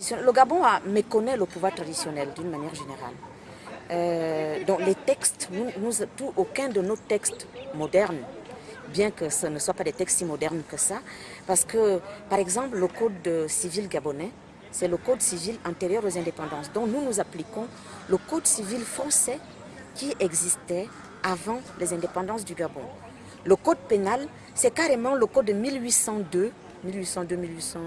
Le Gabon a, méconnaît le pouvoir traditionnel d'une manière générale. Euh, donc les textes, nous, aucun de nos textes modernes, bien que ce ne soit pas des textes si modernes que ça, parce que par exemple le code civil gabonais, c'est le code civil antérieur aux indépendances. Donc nous nous appliquons le code civil français qui existait avant les indépendances du Gabon. Le code pénal, c'est carrément le code de 1802 1802, 1800,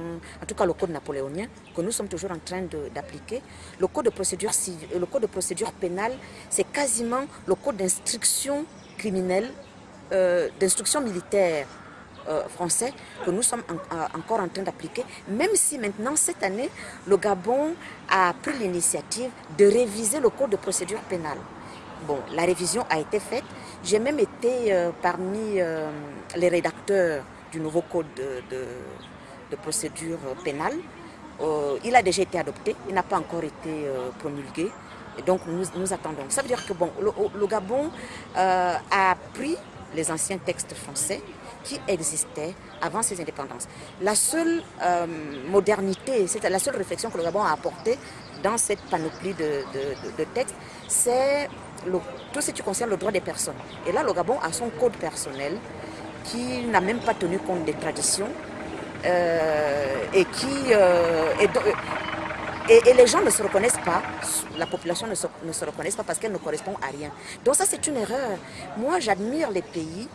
en tout cas le code napoléonien, que nous sommes toujours en train d'appliquer. Le code de procédure civile, le code de procédure pénale, c'est quasiment le code d'instruction criminelle, euh, d'instruction militaire euh, français que nous sommes encore en train d'appliquer, même si maintenant, cette année, le Gabon a pris l'initiative de réviser le code de procédure pénale. Bon, la révision a été faite. J'ai même été euh, parmi les rédacteurs du nouveau code de, procédure pénale. Euh, il a déjà été adopté, il n'a pas encore été euh, promulgué. Et donc nous, nous, attendons. Ça veut dire que bon, le, Gabon euh, a pris les anciens textes français qui existaient avant ses indépendances. La seule modernité, c'est la seule réflexion que le Gabon a apportée dans cette panoplie de, de textes, c'est tout ce qui concerne le droit des personnes. Et là, le Gabon a son code personnel qui n'a même pas tenu compte des traditions euh, et qui... Euh, et, les gens ne se reconnaissent pas, la population ne se, reconnaît pas parce qu'elle ne correspond à rien. Donc ça c'est une erreur. Moi j'admire les pays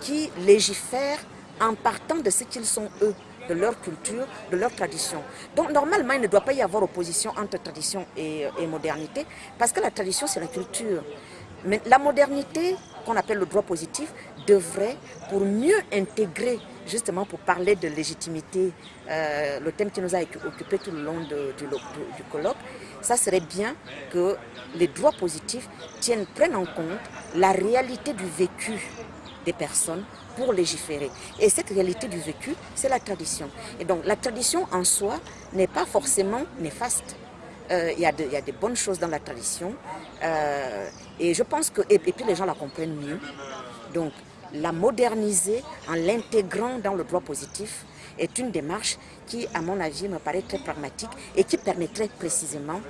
qui légifèrent en partant de ce qu'ils sont eux de leur culture, de leur tradition. Donc normalement, il ne doit pas y avoir opposition entre tradition et modernité, parce que la tradition, c'est la culture. Mais la modernité, qu'on appelle le droit positif, devrait, pour mieux intégrer, justement pour parler de légitimité, euh, le thème qui nous a occupé tout le long du, colloque, ça serait bien que les droits positifs tiennent, prennent en compte la réalité du vécu des personnes pour légiférer. Et cette réalité du vécu, c'est la tradition. Et donc la tradition en soi n'est pas forcément néfaste. Euh, il y, a des bonnes choses dans la tradition. Euh, et je pense que, et, puis les gens la comprennent mieux. Donc, la moderniser en l'intégrant dans le droit positif est une démarche qui, à mon avis, me paraît très pragmatique et qui permettrait précisément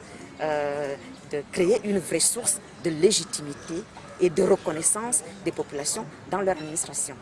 euh, de créer une vraie source de légitimité et de reconnaissance des populations dans leur administration.